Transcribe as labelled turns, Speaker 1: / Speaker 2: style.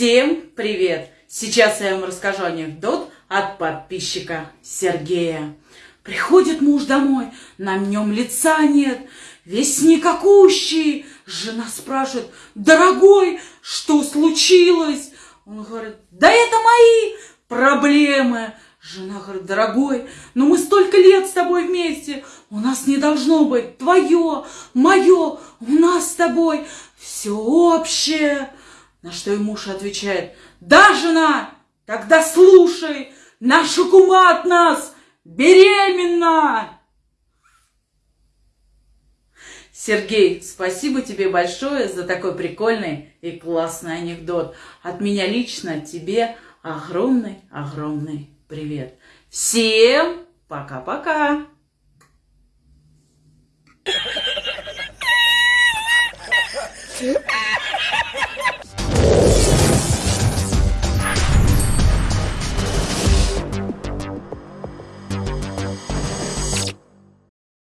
Speaker 1: Всем привет! Сейчас я вам расскажу анекдот от подписчика Сергея. Приходит муж домой, на нем лица нет, весь никакущий. Жена спрашивает, дорогой, что случилось? Он говорит, да это мои проблемы. Жена говорит, дорогой, но мы столько лет с тобой вместе, у нас не должно быть твое, мое, у нас с тобой все общее. На что и муж отвечает, да, жена, тогда слушай, наша кума от нас беременна. Сергей, спасибо тебе большое за такой прикольный и классный анекдот. От меня лично тебе огромный-огромный привет. Всем пока-пока.
Speaker 2: Yeah.